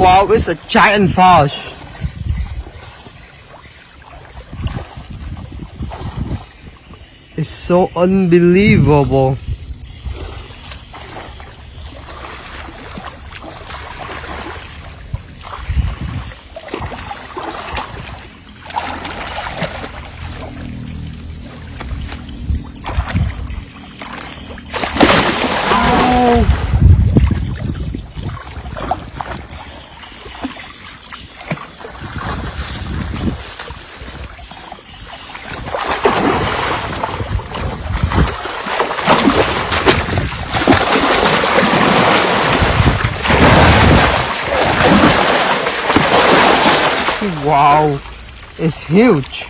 Wow, it's a giant fish. It's so unbelievable. Wow, it's huge.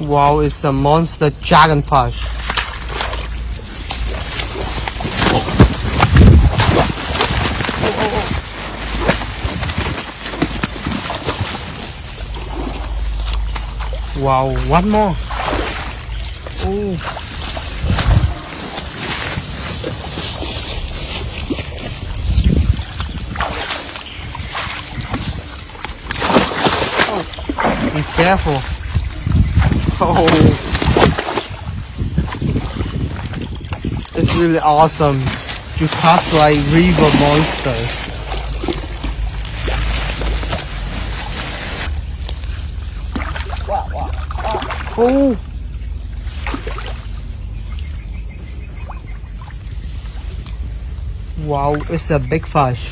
Wow, it's a monster dragonfish. Wow, one more. Oh. Be careful. Oh. It's really awesome to cast like river monsters. Oh! Wow, it's a big fish.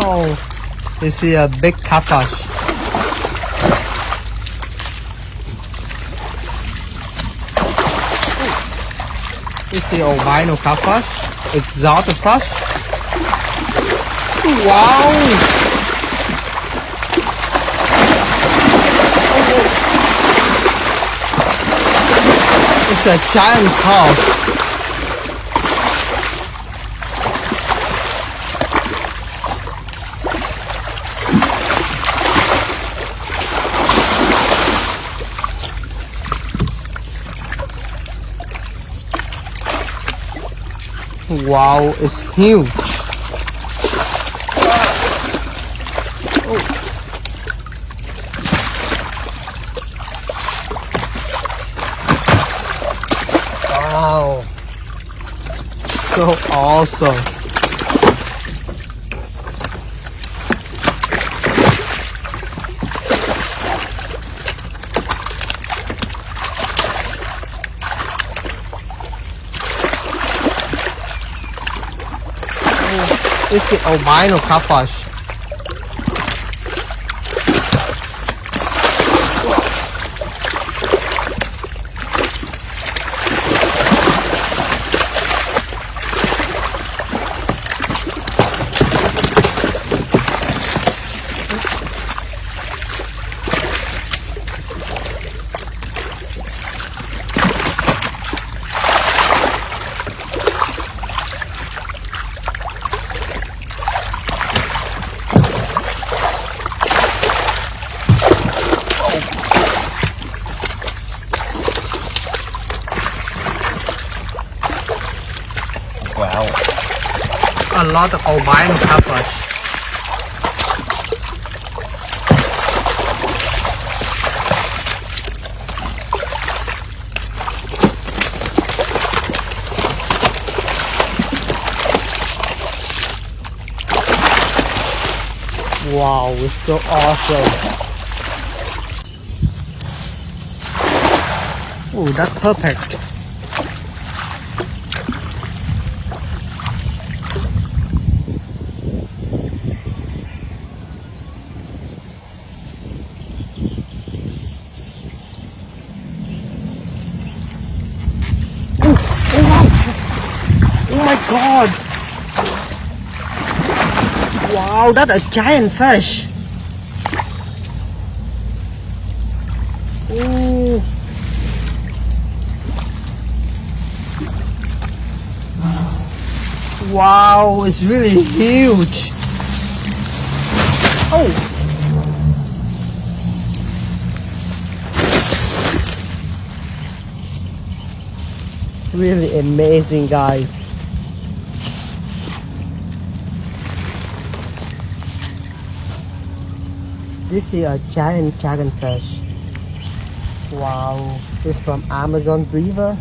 Oh, this is a big catfish. You see albino catfish, exotic fish. Wow! A giant cow. Wow, it's huge. Oh. Wow. So awesome. This is albino oh, catfish. Wow. A lot of albino catfish. Wow, it's so awesome. Oh, that's perfect. god! Wow, that's a giant fish! Ooh. Wow, it's really huge! Oh! really amazing guys This is a giant dragonfish. Wow, this from Amazon River.